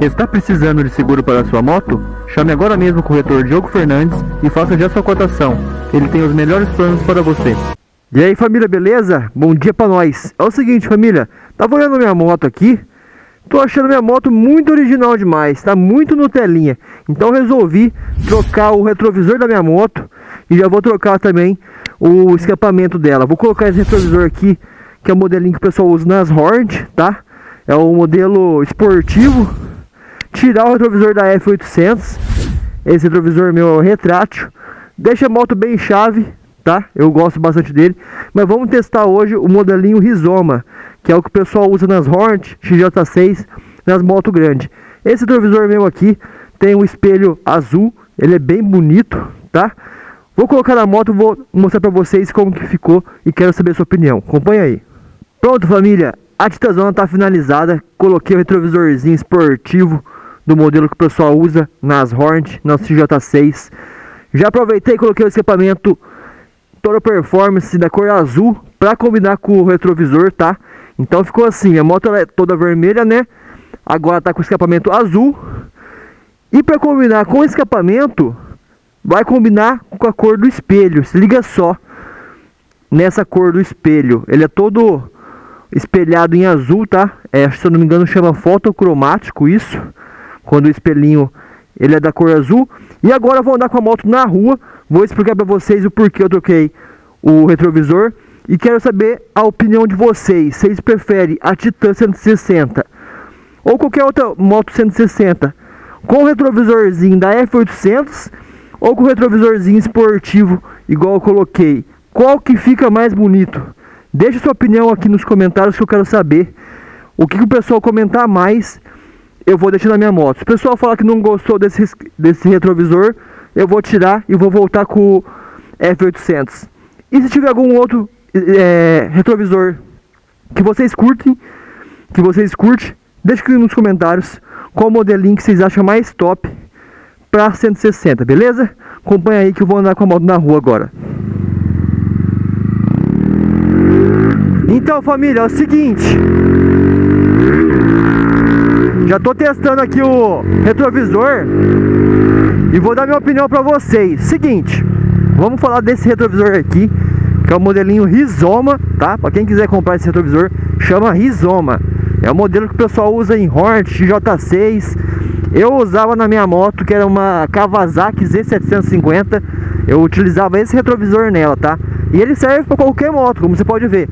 Está precisando de seguro para sua moto? Chame agora mesmo o corretor Diogo Fernandes e faça já sua cotação. Ele tem os melhores planos para você. E aí família, beleza? Bom dia pra nós. É o seguinte família, tava olhando minha moto aqui, tô achando minha moto muito original demais, tá muito Nutelinha. Então resolvi trocar o retrovisor da minha moto e já vou trocar também o escapamento dela. Vou colocar esse retrovisor aqui, que é o modelinho que o pessoal usa nas Hornet, tá? É o modelo esportivo. Tirar o retrovisor da F800. Esse retrovisor meu é retrátil. Deixa a moto bem chave, tá? Eu gosto bastante dele. Mas vamos testar hoje o modelinho Rizoma, que é o que o pessoal usa nas Hornet, XJ6, nas motos grandes. Esse retrovisor meu aqui tem um espelho azul, ele é bem bonito, tá? Vou colocar na moto, vou mostrar pra vocês como que ficou e quero saber a sua opinião. Acompanha aí. Pronto família, a Titazona está finalizada, coloquei o retrovisorzinho esportivo do modelo que o pessoal usa nas Hornet, nas CJ6. Já aproveitei e coloquei o escapamento Toro Performance da cor azul para combinar com o retrovisor, tá? Então ficou assim, a moto é toda vermelha, né? Agora tá com escapamento azul. E para combinar com o escapamento, vai combinar com a cor do espelho. Se liga só nessa cor do espelho. Ele é todo espelhado em azul, tá? É, se eu não me engano chama fotocromático isso, quando o espelhinho ele é da cor azul. E agora eu vou andar com a moto na rua, vou explicar para vocês o porquê eu troquei o retrovisor e quero saber a opinião de vocês. Vocês preferem a Titan 160 ou qualquer outra moto 160 com o retrovisorzinho da F800 ou com o retrovisorzinho esportivo igual eu coloquei? Qual que fica mais bonito? Deixe sua opinião aqui nos comentários que eu quero saber. O que, que o pessoal comentar mais, eu vou deixar na minha moto. Se o pessoal falar que não gostou desse, desse retrovisor, eu vou tirar e vou voltar com o F800. E se tiver algum outro é, retrovisor que vocês curtem, que vocês curtem, deixe aqui nos comentários qual modelinho que vocês acham mais top para 160, beleza? Acompanha aí que eu vou andar com a moto na rua agora. Então família, é o seguinte Já estou testando aqui o retrovisor E vou dar minha opinião para vocês. Seguinte, vamos falar desse retrovisor aqui Que é o modelinho Rizoma, tá? Para quem quiser comprar esse retrovisor, chama Rizoma. É o modelo que o pessoal usa em Hornet, J6 Eu usava na minha moto, que era uma Kawasaki Z750 Eu utilizava esse retrovisor nela, tá? E ele serve para qualquer moto, como você pode ver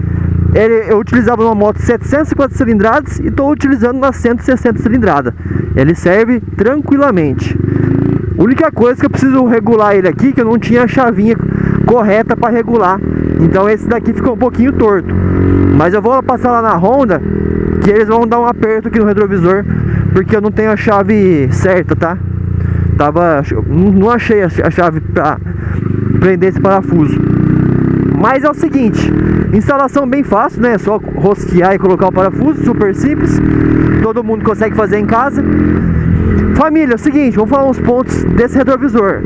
ele, eu utilizava uma moto 750 cilindradas e estou utilizando uma 160 cilindrada. Ele serve tranquilamente. A única coisa que eu preciso regular ele aqui, que eu não tinha a chavinha correta para regular. Então esse daqui ficou um pouquinho torto. Mas eu vou passar lá na Honda, que eles vão dar um aperto aqui no retrovisor, porque eu não tenho a chave certa, tá? Tava, não achei a chave para prender esse parafuso. Mas é o seguinte, instalação bem fácil, né? É só rosquear e colocar o parafuso, super simples. Todo mundo consegue fazer em casa. Família, é o seguinte, vamos falar uns pontos desse retrovisor.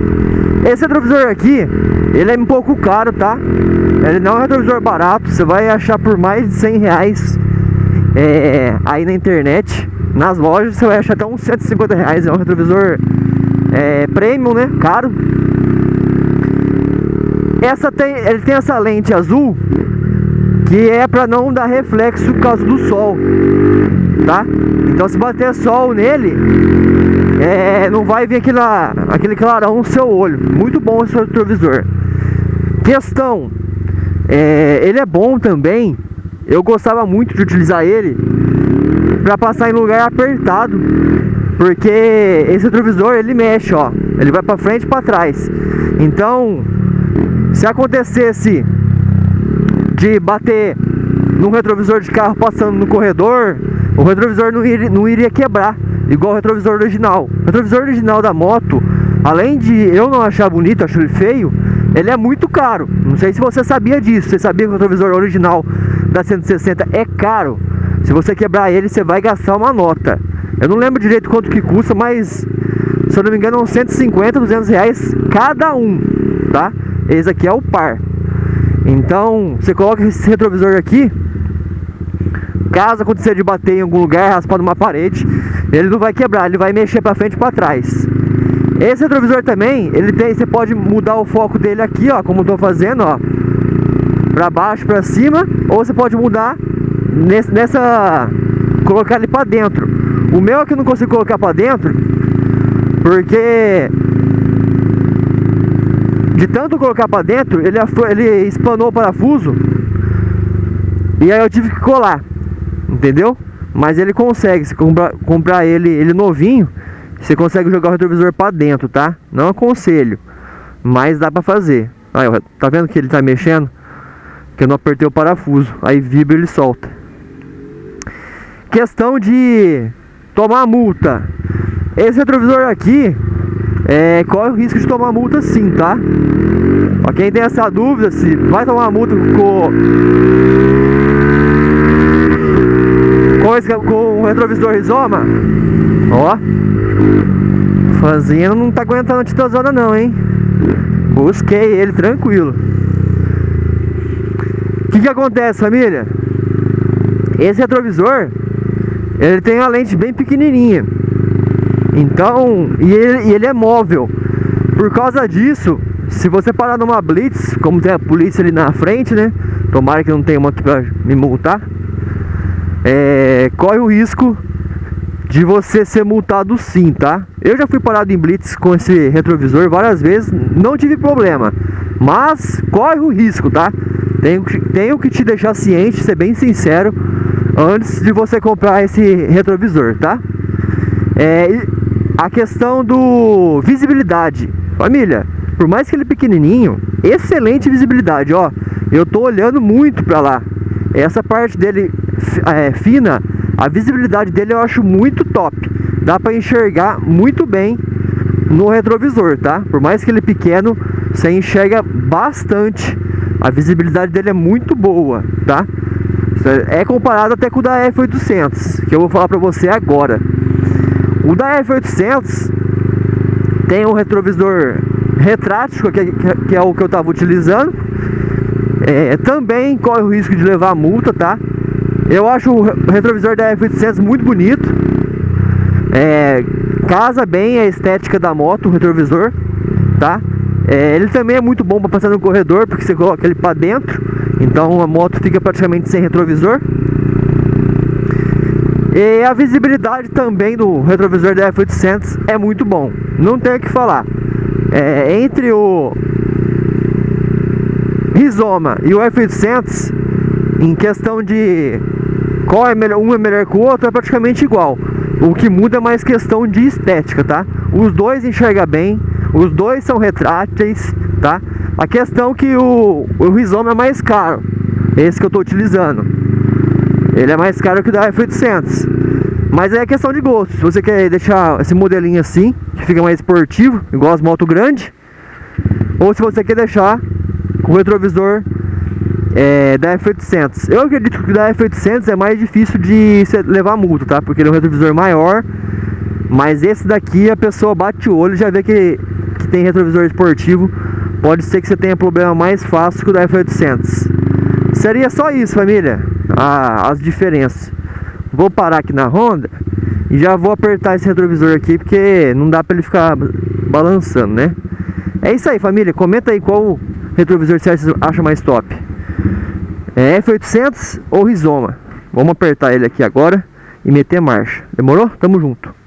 Esse retrovisor aqui, ele é um pouco caro, tá? Ele não é um retrovisor barato, você vai achar por mais de 100 reais é, aí na internet. Nas lojas você vai achar até uns 150 reais, é um retrovisor é, premium, né? Caro. Essa tem, ele tem essa lente azul que é para não dar reflexo por causa do sol, tá? Então se bater sol nele, é, não vai vir aquele, aquele clarão no seu olho. Muito bom esse retrovisor. Questão, é, ele é bom também. Eu gostava muito de utilizar ele para passar em lugar apertado, porque esse retrovisor ele mexe, ó, ele vai para frente e para trás. Então se acontecesse de bater num retrovisor de carro passando no corredor, o retrovisor não iria, não iria quebrar, igual o retrovisor original. O retrovisor original da moto, além de eu não achar bonito, acho ele feio, ele é muito caro. Não sei se você sabia disso. Você sabia que o retrovisor original da 160 é caro? Se você quebrar ele, você vai gastar uma nota. Eu não lembro direito quanto que custa, mas se eu não me engano, são 150, 200 reais cada um, tá? Esse aqui é o par. Então, você coloca esse retrovisor aqui, caso acontecer de bater em algum lugar, raspar numa parede, ele não vai quebrar, ele vai mexer para frente e para trás. Esse retrovisor também, ele tem, você pode mudar o foco dele aqui, ó, como eu tô fazendo, ó, para baixo, para cima, ou você pode mudar nesse, nessa, colocar ele para dentro. O meu aqui eu não consigo colocar para dentro, porque de tanto colocar para dentro, ele, ele espanou o parafuso e aí eu tive que colar, entendeu? Mas ele consegue, se comprar, comprar ele, ele novinho, você consegue jogar o retrovisor para dentro, tá? Não aconselho, mas dá para fazer. Aí, tá vendo que ele tá mexendo? Que eu não apertei o parafuso, aí vibra e ele solta. Questão de tomar multa. Esse retrovisor aqui, é, corre o risco de tomar multa sim, tá? Pra quem tem essa dúvida se vai tomar multa com, com, com o retrovisor Rizoma, ó, fazendo não tá aguentando a titozona não, hein? Busquei ele tranquilo. O que que acontece, família? Esse retrovisor, ele tem uma lente bem pequenininha. Então, e ele, e ele é móvel. Por causa disso, se você parar numa blitz, como tem a polícia ali na frente, né? Tomara que não tenha uma aqui pra me multar. É, corre o risco de você ser multado sim, tá? Eu já fui parado em blitz com esse retrovisor várias vezes, não tive problema. Mas corre o risco, tá? Tenho, tenho que te deixar ciente, ser bem sincero, antes de você comprar esse retrovisor, tá? É, a questão do visibilidade. Família, por mais que ele é pequenininho, excelente visibilidade, ó. Eu tô olhando muito para lá. Essa parte dele é, fina, a visibilidade dele eu acho muito top. Dá para enxergar muito bem no retrovisor, tá? Por mais que ele é pequeno, você enxerga bastante. A visibilidade dele é muito boa, tá? É comparado até com o da F800, que eu vou falar para você agora. O da F800 tem um retrovisor retrátil, que, que é o que eu estava utilizando. É, também corre o risco de levar multa, tá? Eu acho o retrovisor da F800 muito bonito. É, casa bem a estética da moto, o retrovisor, tá? É, ele também é muito bom para passar no corredor, porque você coloca ele para dentro, então a moto fica praticamente sem retrovisor. E a visibilidade também do retrovisor da F800 é muito bom, não tem o que falar. É, entre o Rizoma e o F800, em questão de qual é melhor, um é melhor que o outro, é praticamente igual. O que muda é mais questão de estética, tá? Os dois enxergam bem, os dois são retráteis, tá? A questão é que o, o Rizoma é mais caro, esse que eu estou utilizando. Ele é mais caro que o da F800. Mas é questão de gosto. Se você quer deixar esse modelinho assim, que fica mais esportivo, igual as motos grandes, ou se você quer deixar com o retrovisor é, da F800. Eu acredito que o da F800 é mais difícil de levar multa, tá? Porque ele é um retrovisor maior, mas esse daqui a pessoa bate o olho e já vê que, que tem retrovisor esportivo. Pode ser que você tenha problema mais fácil que o da F800. Seria só isso, família a, as diferenças. Vou parar aqui na Honda e já vou apertar esse retrovisor aqui porque não dá para ele ficar balançando, né? É isso aí, família. Comenta aí qual retrovisor você acha mais top. É F800 ou Rizoma? Vamos apertar ele aqui agora e meter marcha. Demorou? Tamo junto.